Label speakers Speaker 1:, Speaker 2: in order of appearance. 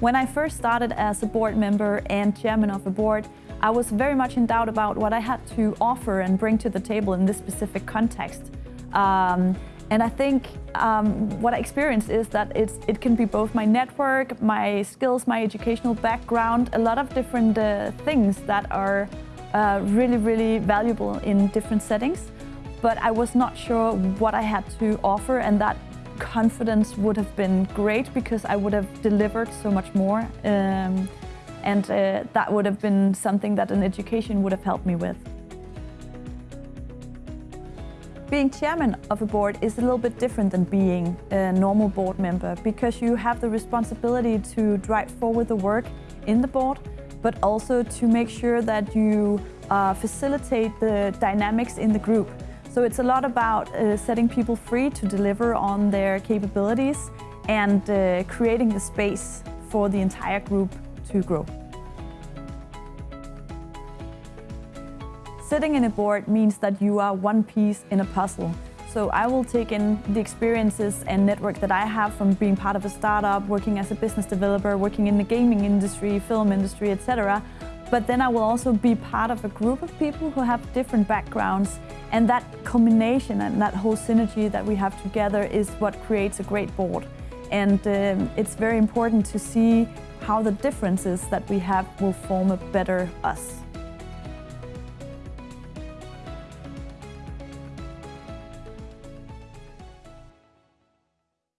Speaker 1: When I first started as a board member and chairman of a board, I was very much in doubt about what I had to offer and bring to the table in this specific context. Um, and I think um, what I experienced is that it can be both my network, my skills, my educational background, a lot of different uh, things that are uh, really, really valuable in different settings. But I was not sure what I had to offer and that confidence would have been great because I would have delivered so much more. Um, and uh, that would have been something that an education would have helped me with. Being chairman of a board is a little bit different than being a normal board member because you have the responsibility to drive forward the work in the board, but also to make sure that you uh, facilitate the dynamics in the group. So it's a lot about uh, setting people free to deliver on their capabilities and uh, creating the space for the entire group to grow. Sitting in a board means that you are one piece in a puzzle. So I will take in the experiences and network that I have from being part of a startup, working as a business developer, working in the gaming industry, film industry, etc. But then I will also be part of a group of people who have different backgrounds and that combination and that whole synergy that we have together is what creates a great board. And um, it's very important to see how the differences that we have will form a better us.